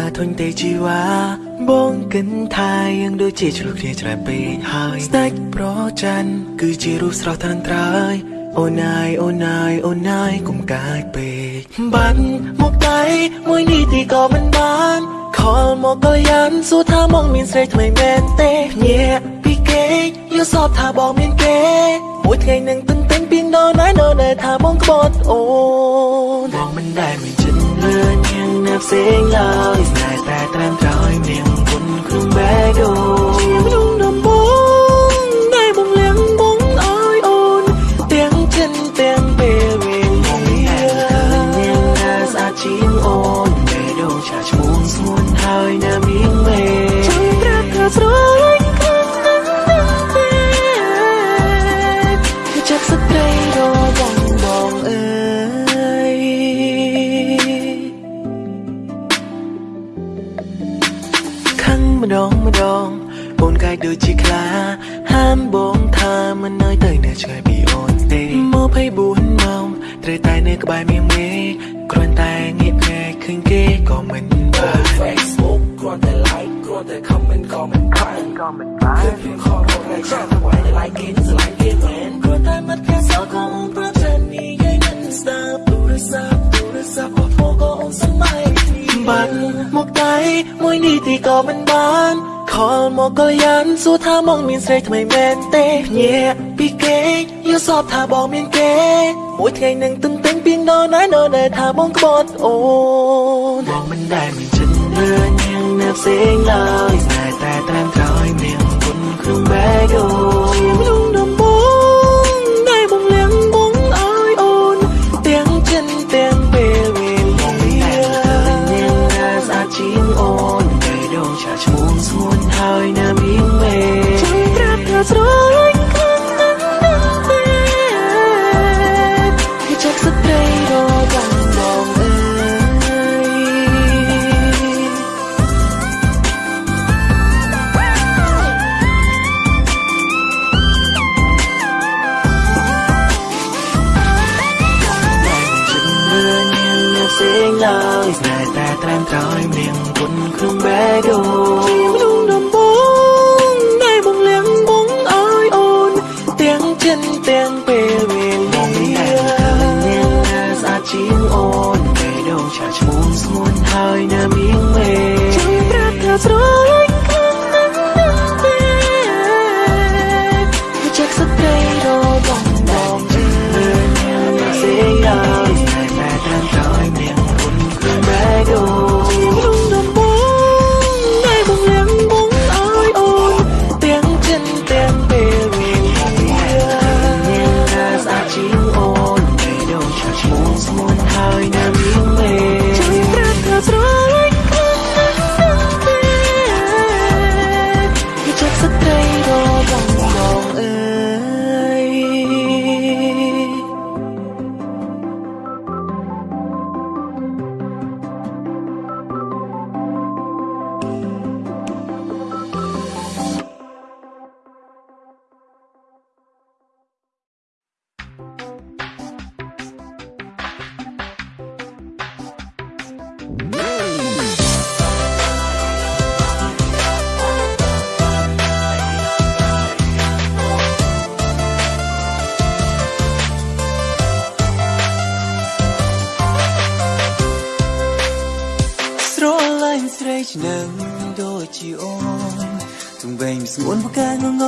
តាធុញទេជីវ៉ាបងគិនថាយ៉ាងដូចជាឆ្លុះគ្នាច្រើនពេកហើយស្ដេចប្រច័នគឺជារូបស្រស់ត្រឹមត្រូវអូនអើយអូនអើយអូនអើយកុំកាយពេកបាត់មកដៃមួយនេះទីក៏មិនបានខលមកក៏យ៉ាងសួរថាមកមានស្រីថ្មីមែនទេញាក់ពីគេយកសពថាបងមានគេ មួយថ្ងៃនឹងទន្ទិញពីងដល់ណៃនៅដែលថាបងក្បត់អូនបងមិនដែលមាន ចិត្តលឿនយ៉ា ខឹងម្ដងម្ដងអូនកាយដូចជាខ្លា ហាមបងថាមិននៅទៅនៅឆ្ងាយពីអូនទេ24ម៉ោងត្រូវតែនៅក្បែរមានមេគ្រាន់តែងាកភ្នែកឃើញគេក៏មិនបាន Facebook គ្រាន់តែ like គ្រាន់តែ comment ក៏មិនបានក៏មិនបានខ្ញុំខំរកតែចាំតែ like គេ dislike គេមែនគ្រាន់តែមិនខែសល់ក៏អូនប្រចាំនិយាយមិនស្ដាប់ទូរស័ព្ទទូរស័ព្ទក៏ធ្វើក៏អូនសម័យគ្នា បាត់មកដៃមួយនេះទីក៏មិនបានខលមកក៏យ៉ាងសួរថាមកមានស្រីថ្មីមែនទេញាក់ពីគេយកសពថាបងមានគេមួយថ្ងៃនឹងទន្ទិញពីងដល់ណៃនៅដែលថាបងក្បត់អូនបងមិនដែលមានចិត្តលឿនយ៉ាងណាផ្សេងឡើយស្នេហ៍តែត្រឹមត្រូវមានគុណក្នុងបេះដូងជាមនុ មោះស្ងួនហើយណាមានមេចាំប្រាប់ថាស្រលា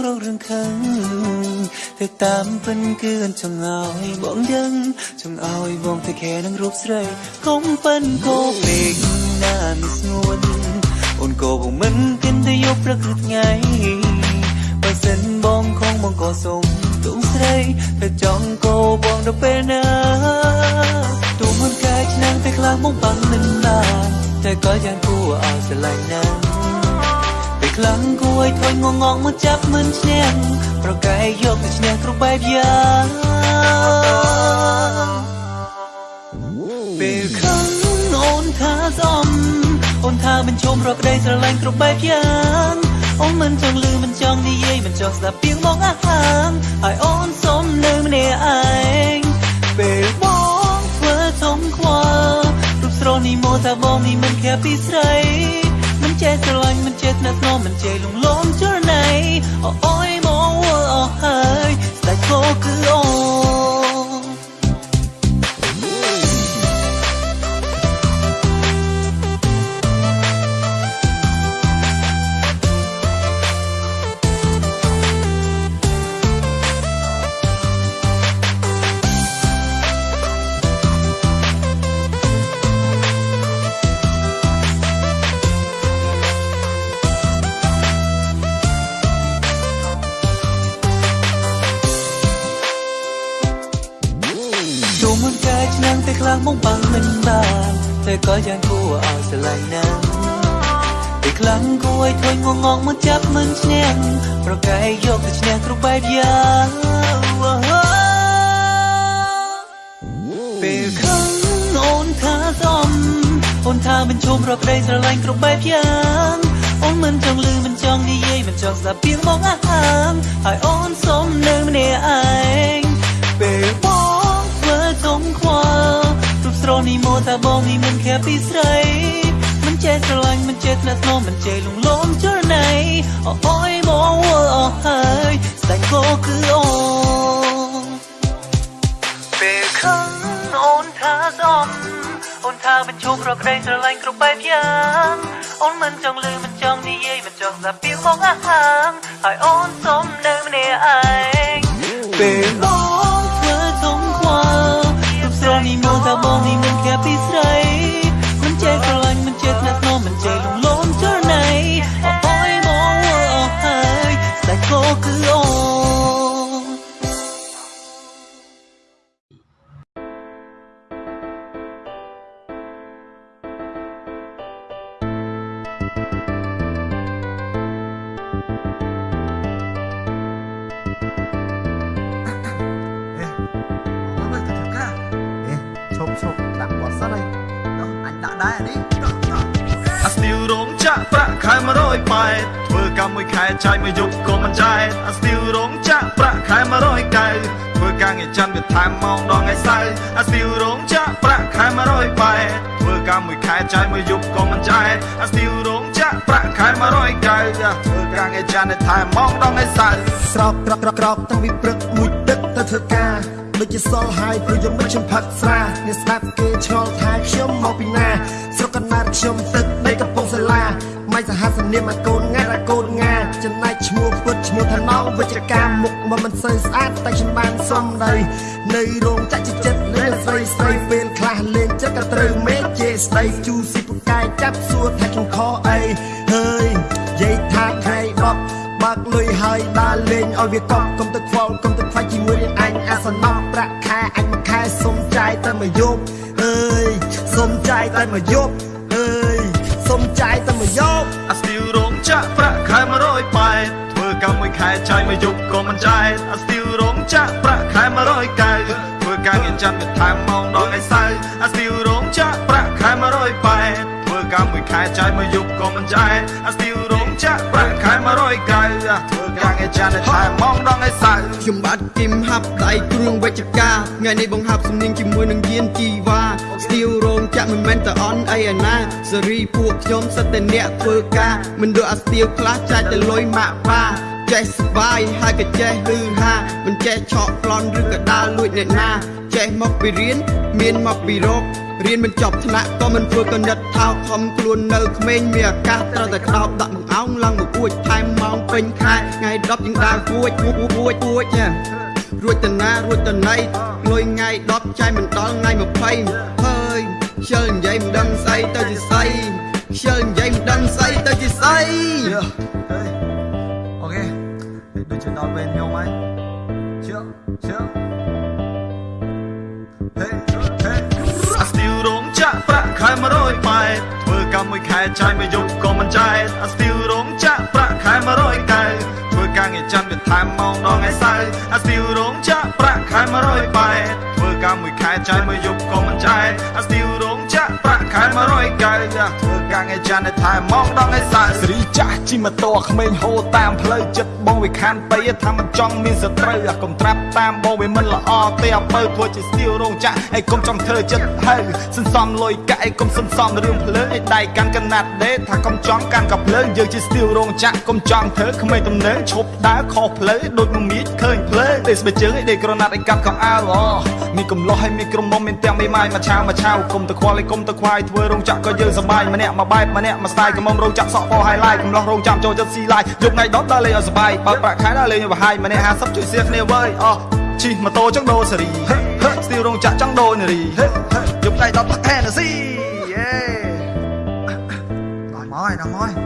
ប្រកាងងងរងរឿងខឹងតែតាមពិនគឺអញ្ចឹងឲ្យបងដឹងចង់ឲ្យបងទៅខែនឹងរូបស្រីកុំពិនគោពេកណាមិនស្ងួនអូនក៏បងមិនគិនទៅយកព្រឹកឬថ្ងៃបើសិនបងคงបងក៏សុំទុំស្រីតែចង់គោបងដល់ពេលណាទូមិនកាយឆ្នាំងតែខ្លះមកបាំងមិនបានតែក៏យ៉ាងគួរឲ្យស្រឡាញ់ណាស់ពេល ខ្លាំងគួរឲ្យធុញងងងមកចាប់មិនឈ្នះប្រកែកយកទៅឈ្នះគ្រប់បែបយ៉ាងពេលខឹងអូនថាសំអូនថាមិនជុំរកក្តីស្រឡាញ់គ្រប់បែបយ៉ាងអូនមិនចង់លឺមិនចង់និយាយមិនចង់ស្ដាប់ពីងមកអាហាងហើយអូនសុំនៅម្នាក់ឯងពេលបងធ្វើធំខ្វល់រូបស្រស់នេះមកថាបងនេះមិនខែពីស្រីមិន ចេះស្រឡាញ់មិនចេះស្នេហ៍ស្នមមិនចេះលងលំចរណៃអូអូយ នាំងតែខ្លាំងមកបាំងមិនបានតែក៏យ៉ាងគួរឲ្យស្រឡាញ់ណាស់តែខ្លាំងគួរឲ្យធុញងងងមកចាប់មិនឈ្នះប្រកែកយកទៅឈ្នះគ្រប់បែបយ៉ាងពេលខឹងអូនថាសំអូនថាមិនជុំរកក្តីស្រឡាញ់គ្រប់បែបយ៉ាងអូនមិនចង់លឺមិនចង់និយាយមិនចង់ស្ដាប់ពីមកអាហាងហើយអូនសុំនៅម្នាក់ឯ បងនេះមិនខែពីស្រីមិនចេះស្រឡាញ់មិនចេះស្នេហ៍ស្នមមិនចេះលងលំចរណៃអូអូយមកអស់ហើយស្ដេចក៏គឺអូនពេលខឹងអូនថាសំអូនថាមិនជុំរកក្តីស្រឡាញ់គ្រប់បែបយ៉ាងអូនមិនចង់លឺមិនចង់និយាយមិនចង់ស្ដាប់ពីមកអាហាងហើយអូនសុំនៅម្នាក់ឯងពេល ខែ100ប៉ែតធ្វើការមួយខែចាយមួយយប់ក៏មិនចាយអាស្ទីលរោងចាក់ប្រាក់ខែ100កៅធ្វើការងារច័ន្ទវាថែមម៉ោងដល់ថ្ងៃសៅរ៍អាស្ទីលរោងចាក់ប្រាក់ខែ100ប៉ែតធ្វើការមួយខែចាយមួយយប់ក៏មិនចាយអាស្ទីលរោងចាក់ប្រាក់ខែ100កៅធ្វើការងារច័ន្ទវាថែមម៉ោងដល់ថ្ងៃសៅរ៍ស្រោបក្រកក្រកក្រកតាំងពីព្រឹកមួយទឹកទៅធ្វើការដូចជាសល់ហើយព្រោះយកមកខ្ញុំផឹកស្រាអ្នកស្ដាប់គេឆ្ងល់ថាខ្ញុំមកពីណាស្រុកកណ្ដាលខ្ញុំទឹកដីកំពង់សាឡា មិនសហសនាមឲ្យកូនងាត់ឲ្យកូនងាចំណែកឈ្មោះពុតឈ្មោះថាណងវិជ្ជការមុខមកមិនសូវស្អាតតែខ្ញុំបានសុំដីនៅរោងចក្រជាចិត្តលេស្រីស្រីពេលខ្លះលេងចិត្តក៏ត្រូវមេជេស្ដីជូស៊ីពូកែចាប់សួរថាខ្ញុំខអីហើយយាយថាថ្ងៃបបបើកលុយហើយដើរលេងឲ្យវាកប់កុំទឹកខ្វល់កុំទឹកខ្វាច់ជាមួយនឹងអញអាសនំប្រាក់ខែអញមួយខែសុំចាយតែមួយយប់អើយសុំចាយតែមួយយប់អើយ សុំចាយតែមួយយប់អាស្ទីលរោងចាក់ប្រាក់ខែ100ប៉ែតធ្វើការមួយខែចាយមួយយប់ក៏មិនចាយអាស្ទីលរោងចាក់ប្រាក់ខែ100កៅធ្វើការងារច័ន្ទវាថែមម៉ោងដល់ថ្ងៃសៅរ៍អាស្ទីលរោងចាក់ប្រាក់ខែ100ប៉ែតធ្វើ ការមួយខែចាយមួយយប់ក៏មិនចាយអាស្ទីលរោងចាក់ប្រាក់ខែ100កៅធ្វើការងារច័ន្ទវាថែមម៉ោងដល់ថ្ងៃសៅរ៍ខ្ញុំបាទគឹមហាប់ដៃគ្រឿងវិជ្ជការថ្ងៃនេះបង្ហាប់សំនៀងជាមួយនឹងយានជីវ៉ាស្ទៀវរោងចាក់មិនមែនតែអន់អីឯណាសេរីពួកខ្ញុំសិតតែអ្នកធ្វើការមិនដូចអាស្ទៀវខ្លះចាច់តែលុយម៉ាក់ប៉ាចេះស្បាយហើយក៏ចេះហឺហាមិនចេះឆក់ប្លន់ឬក៏ដើរលួចអ្នកណាចេះមកពីរៀនមានមកពីរក រៀនមិនចប់ថ្នាក់ក៏មិនធ្វើកណិតថោកខំខ្លួននៅក្មេងមានឱកាសត្រូវតែក្តោបដាក់បង្អោងឡើងមកពួចថែមម៉ោងពេញខែថ្ងៃ10យើងដើរពួចពួចពួចពួចណារួចតណារួចតណៃលុយថ្ងៃ10ចាយមិនដល់ថ្ងៃ20ហើយខ្ជិលនិយាយមិនដឹងស្អីទៅជាស្អីខ្ជិលនិយាយមិនដឹងស្អីទៅជាស្អីអូខេដូចជាដល់ពេលខ្ញុំហើយជឿជឿ ខែ100ប៉ែតធ្វើការកម្មមួយខែចាយមួយយប់ក៏មិនចែកអាស្ទីលរោងចាក់ប្រាក់ខែ100កែធ្វើការងារច័ន្ទវាថែមម៉ោងដល់ថ្ងៃសៅរ៍អាស្ទីលរោងចាក់ប្រាក់ខែ100បែធ្វើការមួយខែចាយមួយយប់ក៏មិនចែក ងារច័ន្ទថែមម៉ោងដល់ថ្ងៃសៅរ៍សេរីចាស់ជិះម៉ូតូក្មេងហូរតាមផ្លូវចិត្តបងវាខានទៅថាមិនចង់មានសត្រូវអាកុំត្រាប់តាមបងវាមិនល្អទេអពើធ្វើជាស្ទីលរោងចាក់ឯកុំចង់ធ្វើចិត្តហើសន្សំលុយកាក់ឯកុំសន្សំរឿងភ្លើងឯដៃកាន់កណាត់ដេថាកុំចង់កាន់កាភ្លើងយើងជាស្ទីលរោងចាក់កុំចង់ធ្វើក្មេងទំនើងឈប់ដើរខុសផ្លូវដូចមមាញឃើញភ្លើងទេសបេជើងឯដេក្រណាត់ឯកាត់កងអាវអូមានកំឡោះហើយមានក្រុមមុំមានទាំងមេម៉ាយមួយឆាវមួយឆាវគុំទៅខ្វល់ឯគុំទៅខ្វាយធ្វើរោងចាក់ក៏យើងសប្បាយម្នាក់មួយបែបម្នាក់មួយស្ទាយកំមុំរោងចាក់សក់ពោហើយឡាយកំឡោះរោងចាក់ចូលចិត្តស៊ីឡាយយកថ្ងៃដុតដល់លេងឲ្យសប្បាយបើប្រាក់ខែដល់លេងឲ្យបរហាយម្នាក់50ជួយសៀគ្នាវើយអូជិះម៉ូតូចង់ដូរសេរីស្ទីលរោងចាក់ចង់ដូរនារីយកថ្ងៃដុតផឹកហេណាស៊ីយេដល់មកហើយដល់មកហើយ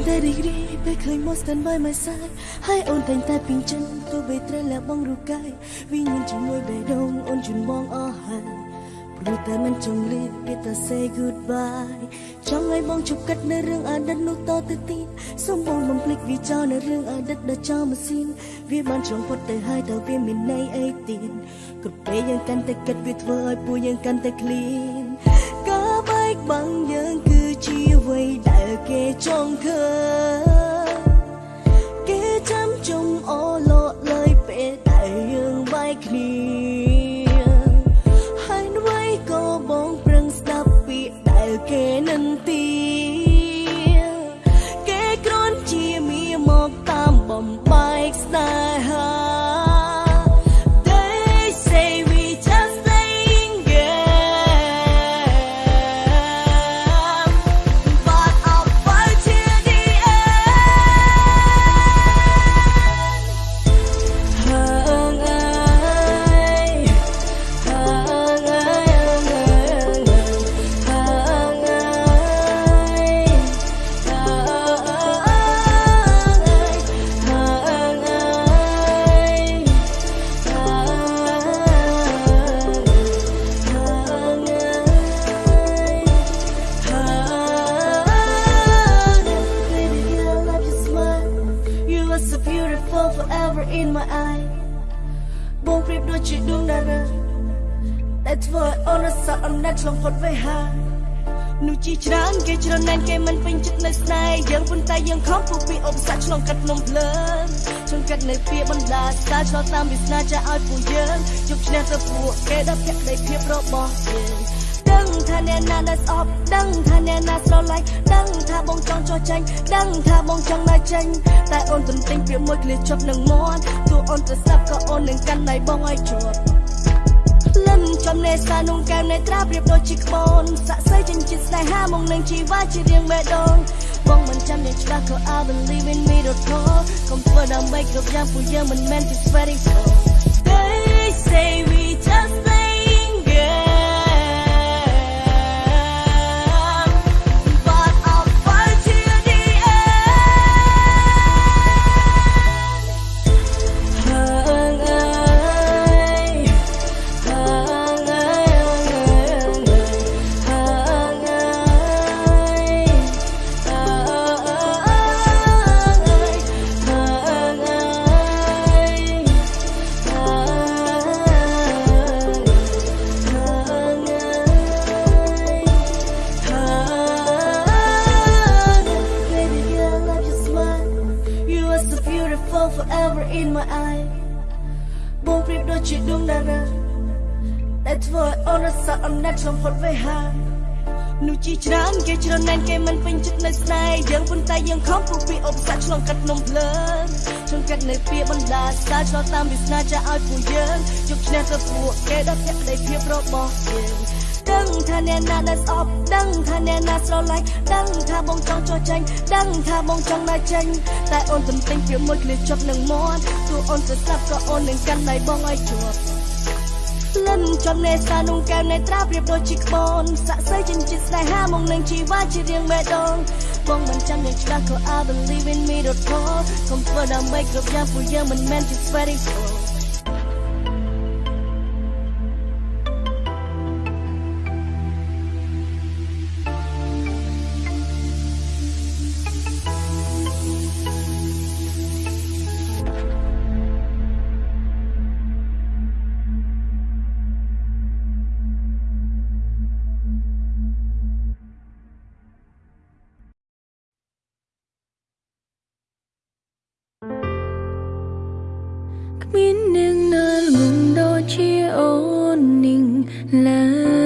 អូនតែងតែរីករាយពេលឃើញមក stand by my side ហើយអូនតែងតែពីងចិនទោះបីត្រូវលះបង់រូបកាយវិញ្ញាណជាមួយបេះដូងអូនជូនបងអស់ហើយព្រោះតែមិនចង់លឺគេតែ say goodbye ចង់ឲ្យបងជប់កាត់នៅរឿងអតីតនោះតទៅទៀតសូមបងបំភ្លេចវាចោលនៅរឿងអតីតដែលចោលម៉ាស៊ីនវាបានឆ្លងផុតទៅហើយតើវាមានន័យអីទៀតក៏ពេលយើងកាន់តែគិតវាធ្វើឲ្យពួកយើងកាន់តែ clean ការបែកបាំងយើងគឺជាអ្វី ដែល ឆ្លងផុតទៅហើយនោះជាច្រើនគេច្រើនណាស់គេមិនពេញចិត្តនៅស្នេហ៍យើងប៉ុន្តែយើងខំពុះពីឧបសគ្គឆ្លងកាត់នំភ្លើងឆ្លងកាត់នៅពីបណ្ដាស្កាឆ្លងតាមវាសនាចាឲ្យពួកយើងជប់ឈ្នះទៅពួកគេដល់ភក្ដីភាពរបស់យើងដឹងថាអ្នកណាដែលស្អប់ដឹងថាអ្នកណាស្រឡាញ់ដឹងថាបងចង់ចោះចាញ់ដឹងថាបងចង់នៅចេញតែអូនទន្ទិញពាក្យមួយឃ្លាជាប់នឹងមាត់ទោះអូនទៅស្លាប់ក៏អូននឹងកាន់ដៃបងឲ្យជាប់ លិនចំនេសានងកែមនេត្រាប្រៀបដូចជាក្បូនសាក់សៃចិញ្ចៀនស្នេហាមកនឹងជីវ៉ាជារៀងបេះដូងបងមិនចាំយ៉ាងច្បាស់ក៏ I believe in me រត់ខកុំធ្វើដើម្បីគ្រប់យ៉ាងពួកយើងមិនមែនជា sweating for They ឲ្យអូនរស័កអំណាចឆ្លងផុតទៅហើយនោះជាច្រើនគេច្រើនណាស់គេមិនពេញចិត្តនៅស្នេហ៍យើងប៉ុន្តែយើងខំពុះពីឧបសគ្គឆ្លងកាត់នំភ្លើងឈឹងកាត់នៅពីបណ្ដាសាឆ្លងតាមវាសនាចាឲ្យពួកយើងជោគឈ្នះទៅពួកគេដល់ភក្តីភាពរបស់យើងដឹងថាអ្នកណាដែលស្អប់ដឹងថាអ្នកណាស្រឡាញ់ដឹងថាបងចង់ចោះចាញ់ដឹងថាបងចង់ដើរចេញតែអូនទំពេញពីមួយគ្នាជប់នឹងមាត់ទោះអូនទៅស្លាប់ក៏អូននឹងកាន់ដៃបងឲ្យជាប់ លិនចំណេះសានុងកែវនៃត្រាប្រៀបដូចជាក្បូនស័ក្តិសិទ្ធិចិញ្ចៀនស្នេហាមកនឹងជីវ៉ាជារៀងបេះដូងបងមិនចាំយ៉ាងច្បាស់ក៏ I believe in me រត់ខកុំធ្វើដើម្បីគ្រប់យ៉ាងពួកយើងមិនមែនជា sweaty pro là